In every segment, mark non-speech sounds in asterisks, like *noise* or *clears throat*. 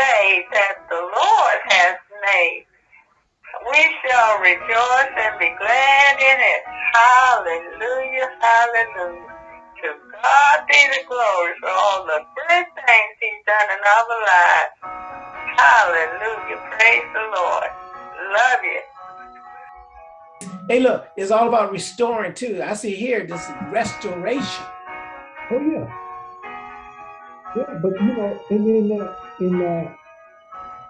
day that the Lord has made. We shall rejoice and be glad in it. Hallelujah, hallelujah. To God be the glory for all the good things he's done in our lives. Hallelujah, praise the Lord. Love you. Hey, look, it's all about restoring too. I see here this restoration. Oh yeah, yeah. But you know, and in that uh, in uh, that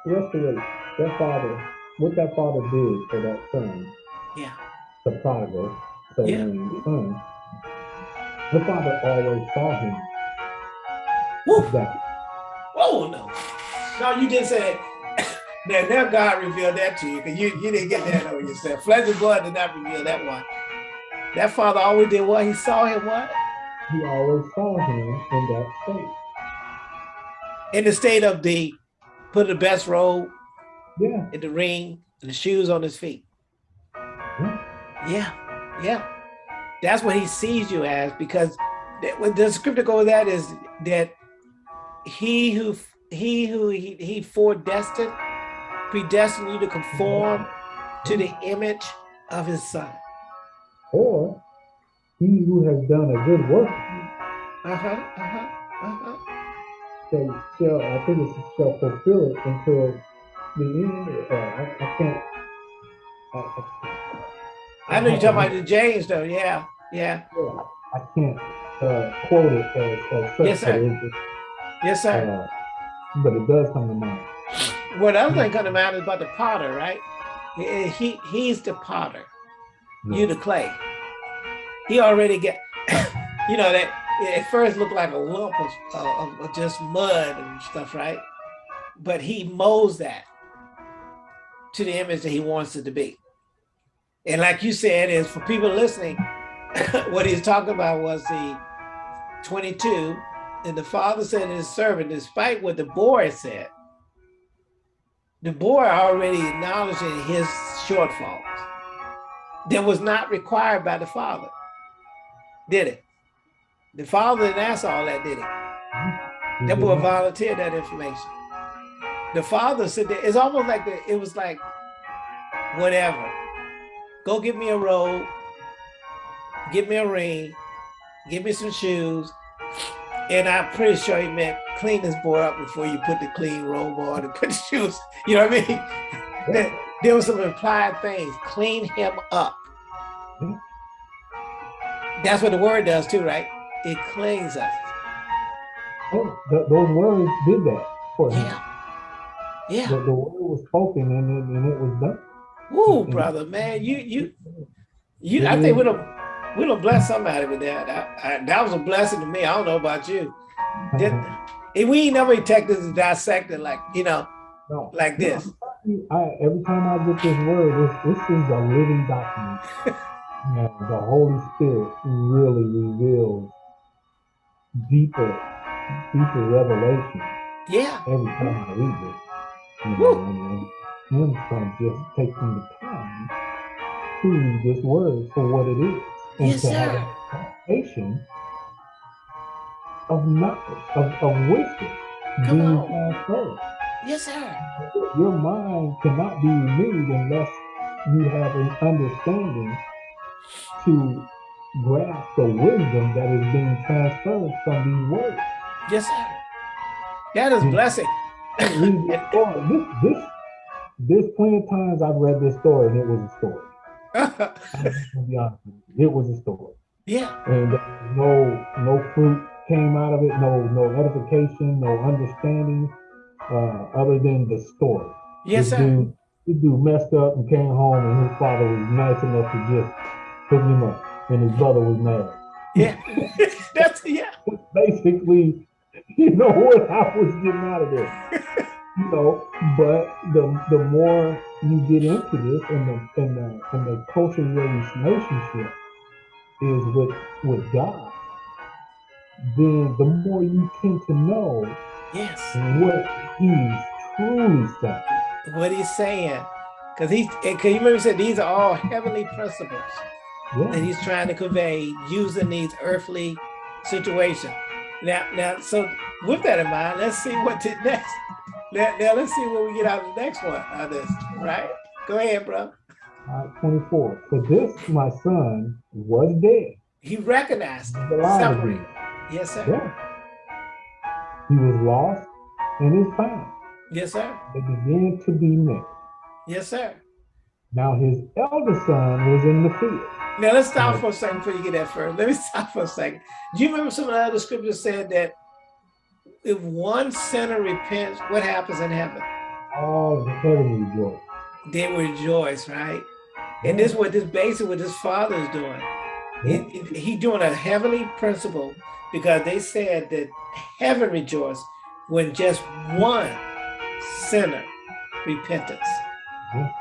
restoration, that father, what that father did for that son, Yeah, the prodigal, so Yeah. son, the father always saw him Woo. that Whoa, no. No, you didn't say it. Now, now God revealed that to you because you, you didn't get that on yourself. Flesh and blood did not reveal that one. That father always did what? He saw him what? he always saw him in that state. In the state of the, put the best robe Yeah, in the ring and the shoes on his feet. yeah, Yeah, yeah. That's what he sees you as because the scripture goes that is that he who he who he, he foredestined, predestined you to conform to the image of his son. or he who has done a good work Uh-huh, uh-huh, uh-huh. Shall I think it's shall fulfill it until the end. Uh, I, I can't. I, I, I know you're talking about the James though, yeah, yeah. Yeah, I can't uh, quote it as, as such, Yes, sir. Yes, sir. uh, but it does come to mind. What other thing coming to mind is about the potter, right? He, he he's the potter. you the clay. He already get, *coughs* you know, that it at first looked like a lump of, of, of just mud and stuff, right? But he molds that to the image that he wants it to be. And like you said, is for people listening, *laughs* what he's talking about was the 22, and the father said to his servant, despite what the boy said, the boy already acknowledging his shortfalls that was not required by the father. Did it? The father didn't ask all that, did he? That boy volunteered that information. The father said that it's almost like the, it was like, whatever. Go get me a robe, get me a ring, give me some shoes. And I'm pretty sure he meant clean this boy up before you put the clean robe on and *laughs* put the shoes. You know what I mean? There- There was some implied things. Clean him up. Mhm. That's what the word does too, right? It cleans us. Oh, th- those words did that for him. Yeah. Yeah. The, the word was spoken and it, and it was done. Woo, Mhm. brother, man. You you you I think we'd have we'd have blessed somebody with that. I, I, that was a blessing to me. I don't know about you. Did, and we ain't never this and like, you know, No. like this. I, every time I get this word, this, this is a living document. *laughs* and the Holy Spirit really reveals deeper, deeper revelation Yeah. every time I read it. You know, and, and from just taking the time to read this word for what it is. And Yes, to have sir. a foundation of knowledge, of, of wisdom Come being on. transferred. Yes, sir. Your mind cannot be renewed unless you have an understanding to grasp the wisdom that is being transferred from these words. Yes, sir. That is Mm. blessing. This. This, this, this plenty of times I've read this story and it was a story. *laughs* Be honest. It was a story. yeah. And no no fruit came out of it, no no edification, no understanding, uh, other than the story. Yes, this sir. Dude, this dude messed up and came home, and his father was nice enough to just hook him up, and his brother was mad. Yeah. *laughs* That's yeah. Basically, you know what I was getting out of there. You know, but the the more you get into this, and the and the and the closer your relationship is with with God, then the more you tend to know Yes. what He's truly saying. What he's saying. Because He because you remember he said these are all heavenly principles that Yeah. he's trying to convey using these earthly situations. Now, now, so with that in mind, let's see what the *laughs* next Now, now let's see what we get out of the next one on this, right? Go ahead, bro. Uh, 24. For this, my son was dead. He recognized it. alive Yes, sir. Yeah. He was lost and is found. Yes, sir. They began to be met. Yes, sir. Now his eldest son was in the field. Now let's stop for a second before you get that first. Let me *laughs* stop for a second. Do you remember some of the other scriptures said that if one sinner repents, what happens in heaven? All the heaven rejoiced. They rejoice, right? And this is what this basically what this father is doing. It- it- he doing a heavenly principle because they said that heaven rejoiced when just one sinner repentance. Yeah.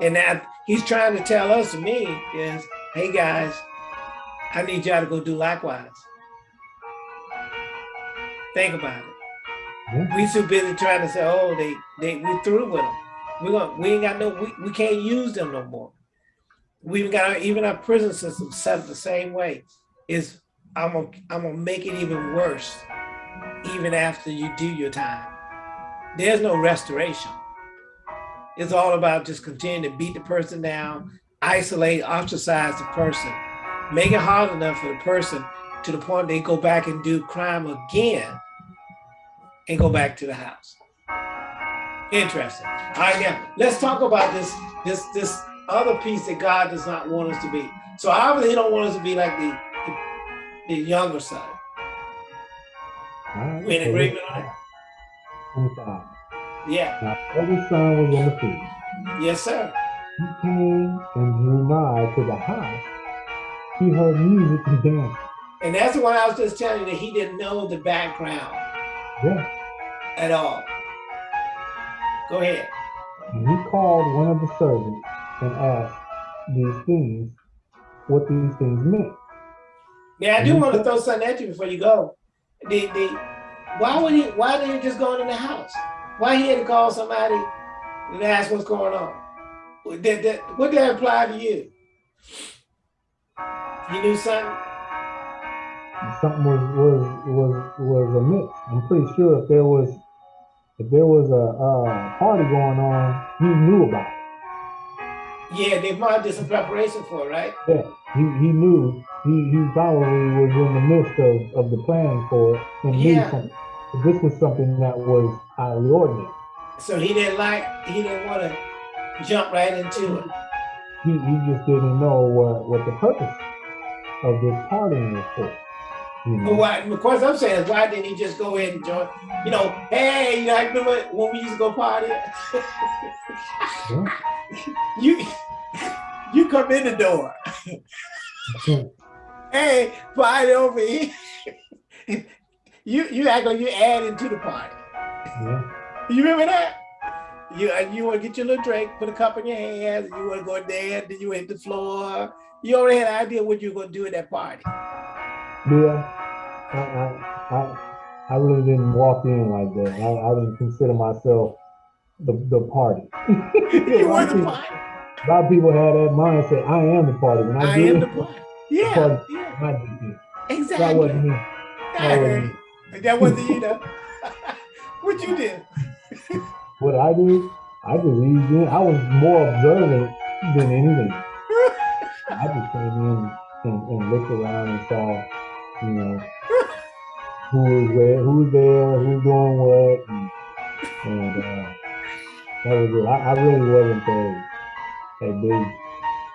And that he's trying to tell us, me, is, hey guys, I need y'all to go do likewise. Think about it. Yeah. We too busy trying to say, oh, they they we through with them. We going we ain't got no we, we can't use them no more. We even got our, even our prison system set up the same way. Is I'm gonna I'm gonna make it even worse, even after you do your time. There's no restoration. It's all about just continuing to beat the person down, isolate, ostracize the person, make it hard enough for the person to the point they go back and do crime again and go back to the house. Interesting. All right, now let's talk about this this this other piece that God does not want us to be. So obviously he don't want us to be like the the, the younger son. Right, We in agreement on that? 25. Yeah. Now eldest son was the field. Yes, sir. He came and drew nigh to the house. He heard music and dance. And that's the one I was just telling you that he didn't know the background Yeah. at all. Go ahead. And he called one of the servants and asked these things, what these things meant. Yeah, I do want to throw something at you before you go. The the why would he why didn't he just go in the house? Why he had to call somebody and ask what's going on? What Did that what did that apply to you? You knew something? Something was was was was amiss. I'm pretty sure if there was if there was a uh, party going on, he knew about it. Yeah, they probably did some preparation for it, right? Yeah, he, he knew he, he probably was in the midst of, of the planning for it and knew something. This was something that was highly ordinary. So he didn't like he didn't want to jump right into it. He, he just didn't know what, what the purpose of this partying was for. You know? why of course I'm saying is why didn't he just go ahead and join? You know, hey, you know, I remember when we used to go party? Yeah. you you come in the door. *laughs* hey, party over here. *laughs* you you act like you're adding to the party. Yeah. You remember that? You uh, you want to get your little drink, put a cup in your hands, you want to go there, then you hit the floor. You already had an idea what you were gonna do at that party. Yeah. I, I, I, I really didn't walk in like that. I, I didn't consider myself the, the party. *laughs* You were the *laughs* party. a lot of people had that mindset. I am the party. When I, I am in, the party. Yeah, party. yeah, in. That wasn't me. I That wasn't you. That wasn't you, though. *laughs* what you did? What I did, I just eased in. I was more observant than anything. I just came in and, and looked around and saw, you know, who was where, who's there, who's doing what, and, and uh, that was it. I, I really wasn't a, a big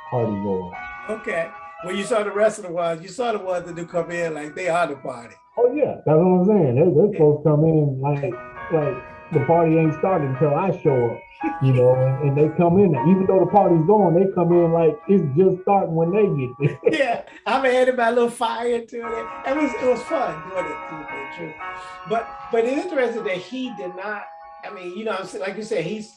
party goer. Okay. When you saw the rest of the ones, you saw the ones that do come in like they are the party. Oh yeah, that's what I'm saying. They, they supposed to come in like like the party ain't started until I show up, you know, and, and they come in. Even though the party's going, they come in like it's just starting when they get there. *laughs* yeah, I'm adding my little fire to it. It was it was fun doing it to be true. But but it's interesting that he did not. I mean, you know, I'm saying like you said, he's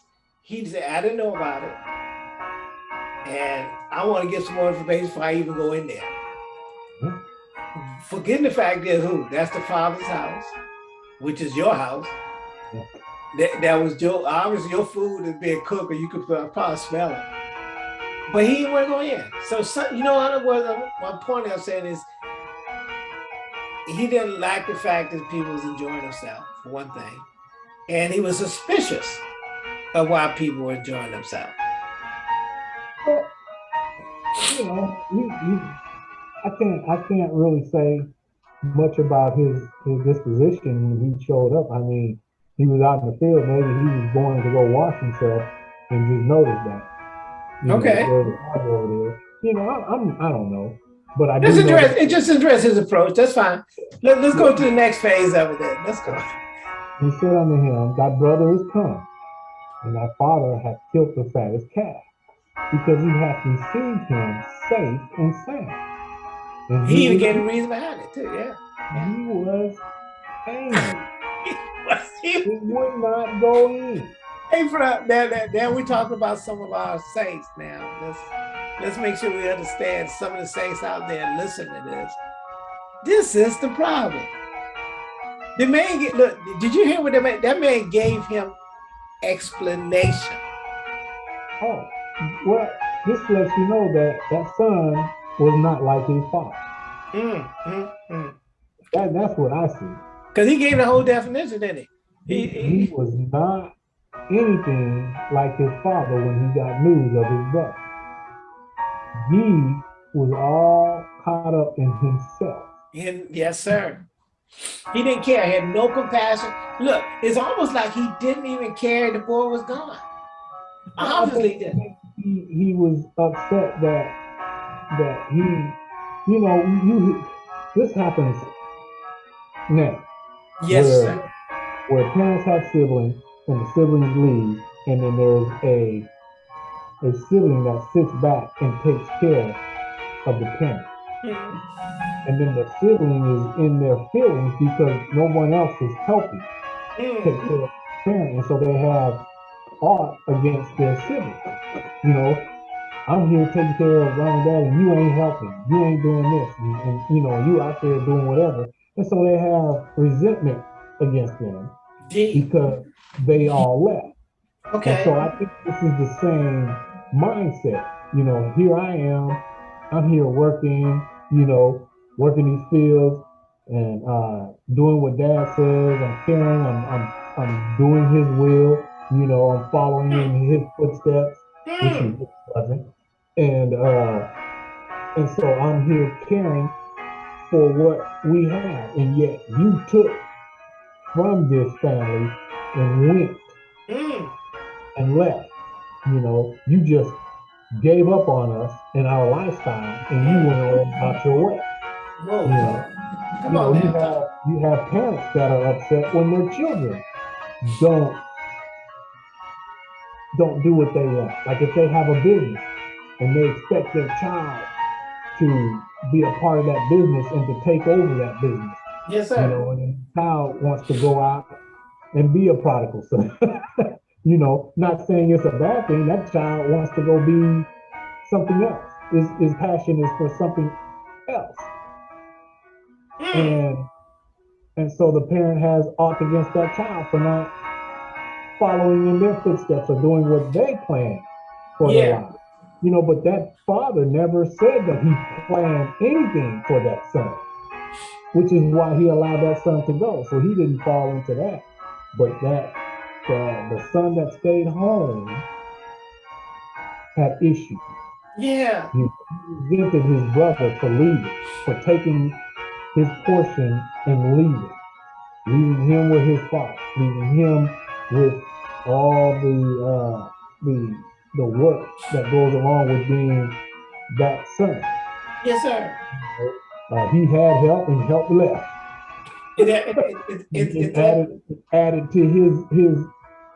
he said I didn't know about it, and I want to get some more information before I even go in there. Hmm. Forgetting the fact that who? That's the father's house, which is your house. That, that was your obviously your food is being cooked, or you could probably smell it. But he didn't want to go in. So, some, you know what was uh, my point I'm saying is he didn't like the fact that people was enjoying themselves, for one thing. and he was suspicious of why people were enjoying themselves. You know, he, he, I can't I can't really say much about his his disposition when he showed up. I mean, he was out in the field. Maybe he was going to go wash himself and just noticed that. You Okay. Know, where the over there. You know, I, I'm I don't know, but I Just address it. Just address his approach. That's fine. Let, let's go to the next phase of it. Then let's go. he said unto him, Thy brother is come, and thy father hath killed the fattest calf, because he hath received him safe and sound. And He even was- gave a reason behind it too. Yeah. he was angry. *laughs* He- would not go in. Hey, for now, now, now we're talking about some of our saints now. Let's let's make sure we understand some of the saints out there listen to this. This is the problem. The man get look. Did you hear what that man? That man gave him explanation. Oh, well, this lets you know that that son was not like his father. Mm, mm, mm. That, that's what I see. Cause he gave the whole definition, didn't he? He, He, he was not anything like his father when he got news of his brother. He was all caught up in himself. and yes, sir. He didn't care. He had no compassion. Look, it's almost like he didn't even care the boy was gone. Obviously, didn't. he, he was upset that that he, you know, you this happens now. Yes, where, sir. where parents have siblings and the siblings leave, and then there's a a sibling that sits back and takes care of the parent. Mhm. And then the sibling is in their feelings because no one else is helping take Mhm. care of the parent. And so they have art against their sibling. You know, I'm here taking care of mom and dad, and you ain't helping. You ain't doing this. And, and you know, you out there doing whatever. And so they have resentment against them because they all left. And so I think this is the same mindset. You know, here I am, I'm here working, you know, working these fields and uh, doing what dad says. I'm caring, I'm, I'm, I'm doing his will, you know, I'm following in his footsteps, which Mm. he wasn't. And, uh, and so I'm here caring for what we have. And yet you took from this family and went Mm. and left. You know, you just gave up on us and our lifestyle, and you went on about your way. Whoa. Yeah. Come you know, on you have you have parents that are upset when their children don't don't do what they want. Like if they have a business and they expect their child to be a part of that business and to take over that business, Yes, sir. you know, and the child wants to go out and be a prodigal son. *laughs* you know, not saying it's a bad thing. That child wants to go be something else. His, his passion is for something else. Mm. And and so the parent has aught against that child for not following in their footsteps or doing what they plan for their Yeah. life. You know, but that father never said that he planned anything for that son, which is why he allowed that son to go. So he didn't fall into that. But that the, the son that stayed home had issues. Yeah. He resented his brother for leaving, for taking his portion and leaving, leaving him with his father, leaving him with all the uh, the the work that goes along with being that son. Yes, sir. Uh, he had help and help left. It, it, it, it, added added to his his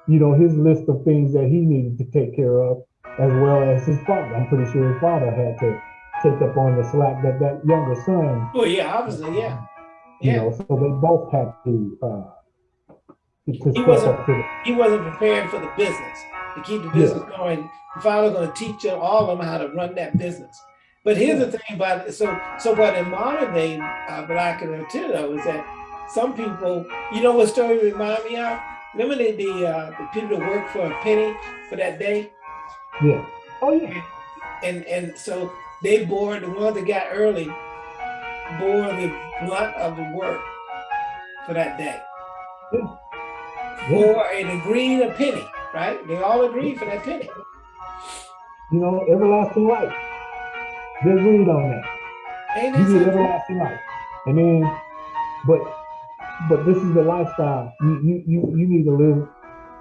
you know his list of things that he needed to take care of, as well as his father. I'm pretty sure his father had to take up on the slack that that younger son well, yeah, obviously, yeah. you Yeah. know, so they both had to uh He wasn't- up to the He wasn't prepared for the business to keep the business going. The father going to teach them, all of them how to run that business. But here's the thing about it. So, so what in modern day uh, black and Latino is that some people, you know what story remind me of? Remember the the, uh, the people that work for a penny for that day? yeah. Oh yeah. and and so they bore the ones that got early bore the brunt of the work for that day. Yeah. for an agreed a penny, right? They all agreed for that penny. You know, everlasting life. They agreed on that. Ain't You get everlasting life. And then, but but this is the lifestyle. You you you, you need to live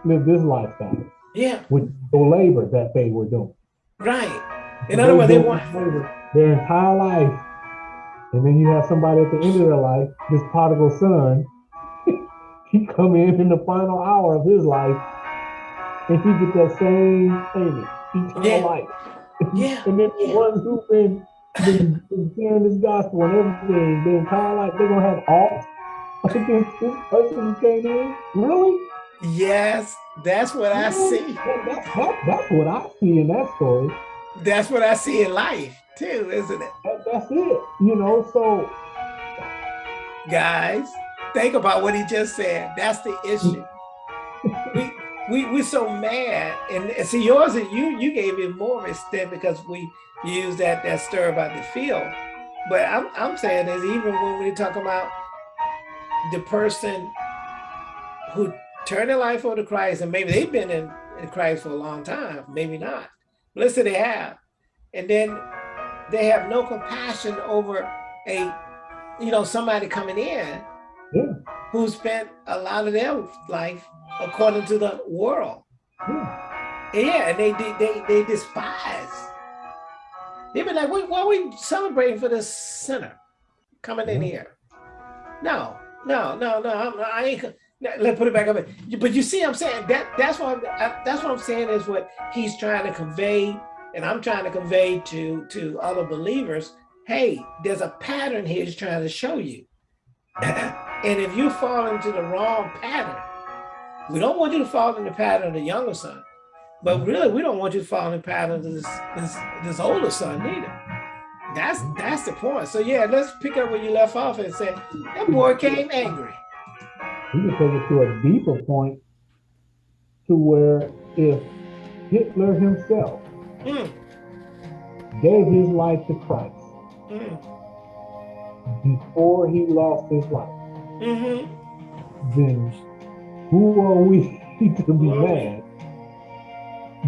live this lifestyle Yeah, with the labor that they were doing. right. In other words, they want, their entire life. And then you have somebody at the end of their life, this prodigal son, *laughs* he come in in the final hour of his life, and he get that same payment, eternal Yeah. life. *laughs* Yeah, And then yeah. the ones who've been, been, been sharing this gospel and everything, their entire life, they're gonna have all *laughs* against this person who came in. Really? yes, that's what I see. That, that, that, that's what I see in that story. That's what I see in life too, isn't it? That, that's it. You know, so Guys, think about what he just said. That's the issue. *laughs* we we we're so mad, and, and see yours. You you gave it more extent because we use that that stir about the field. But I'm I'm saying is even when we talk about the person who turned their life over to Christ, and maybe they've been in, in Christ for a long time, maybe not. but Let's say they have, and then they have no compassion over a you know somebody coming in yeah, who spent a lot of their life according to the world. yeah. Yeah, and they they they, they despise. They've been like, "What? What are we celebrating for this sinner coming in mm-hmm. here?" No, no, no, no. I'm, I ain't. let- Let's put it back up. But you see, I'm saying that that's what I'm, I, that's what I'm saying is what he's trying to convey, and I'm trying to convey to to other believers. Hey, there's a pattern here he's trying to show you, *clears throat* and if you fall into the wrong pattern, we don't want you to fall in the pattern of the younger son. But really, we don't want you to fall in the pattern of this this this older son either. That's that's the point. So yeah, let's pick up where you left off and say that boy came angry. We can take it to a deeper point to where if Hitler himself Mm, gave his life to Christ mm, before he lost his life, hmm then who are we *laughs* to be mad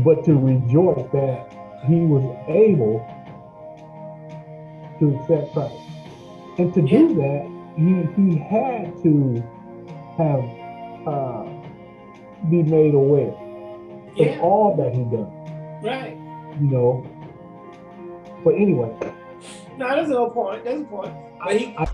but to rejoice that he was able to accept Christ? And to do that, he, he had to have uh, be made aware of all that he done, right. you know. But anyway, No, there's no point. That's a point. But he, I,